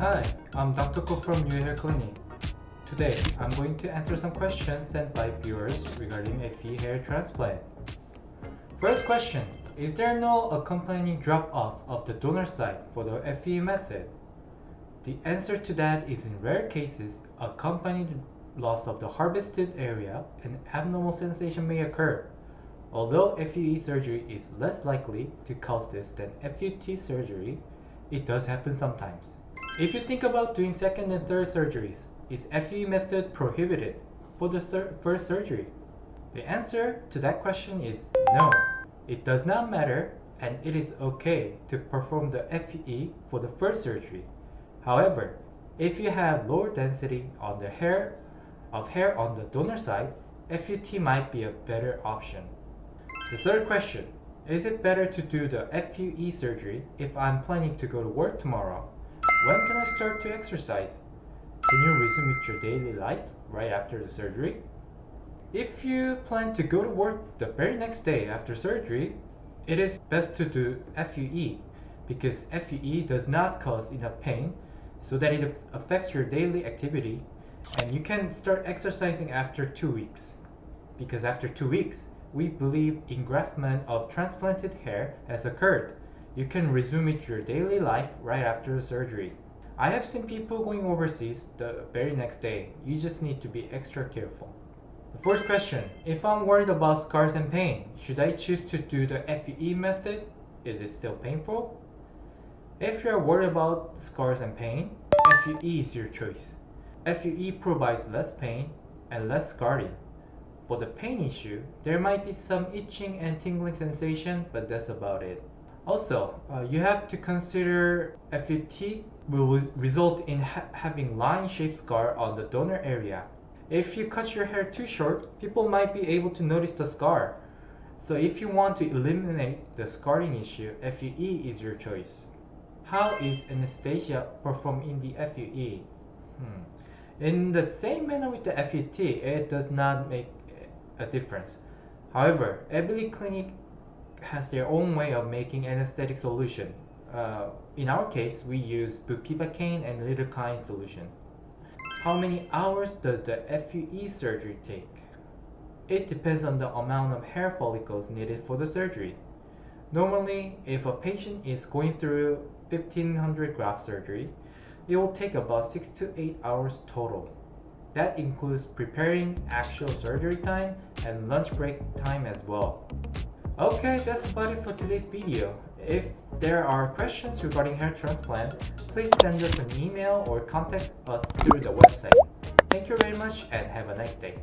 I'm Dr. Ko from New Hair Clinic. Today, I'm going to answer some questions sent by viewers regarding FUE hair transplant. First question, is there no accompanying drop-off of the donor site for the FUE method? The answer to that is in rare cases, accompanied loss of the harvested area and abnormal sensation may occur. Although FUE surgery is less likely to cause this than FUT surgery, it does happen sometimes. If you think about doing second and third surgeries, is FUE method prohibited for the sur first surgery? The answer to that question is no. It does not matter and it is okay to perform the FUE for the first surgery. However, if you have lower density on the hair of hair on the donor side, FUT might be a better option. The third question, is it better to do the FUE surgery if I'm planning to go to work tomorrow? When can I start to exercise? Can you resume with your daily life right after the surgery? If you plan to go to work the very next day after surgery, it is best to do FUE because FUE does not cause enough pain so that it affects your daily activity and you can start exercising after two weeks because after two weeks we believe engraftment of transplanted hair has occurred you can resume with your daily life right after the surgery. I have seen people going overseas the very next day. You just need to be extra careful. The fourth question if i'm worried about scars and pain should i choose to do the fue method? Is it still painful? If you're worried about scars and pain fue is your choice. FUE provides less pain and less scarring. For the pain issue, there might be some itching and tingling sensation, but that's about it. Also, uh, you have to consider FUT will result in ha having line-shaped scar on the donor area. If you cut your hair too short, people might be able to notice the scar. So if you want to eliminate the scarring issue, FUE is your choice. How is anesthesia performed in the FUE? Hmm. In the same manner with the FUT, it does not make a difference. However, every clinic has their own way of making anesthetic solution. Uh, in our case, we use bupivacaine and lidocaine solution. How many hours does the FUE surgery take? It depends on the amount of hair follicles needed for the surgery. Normally, if a patient is going through 1500 graft surgery, it will take about 6 to 8 hours total. That includes preparing actual surgery time and lunch break time as well. Okay, that's about it for today's video. If there are questions regarding hair transplant, please send us an email or contact us through the website. Thank you very much and have a nice day.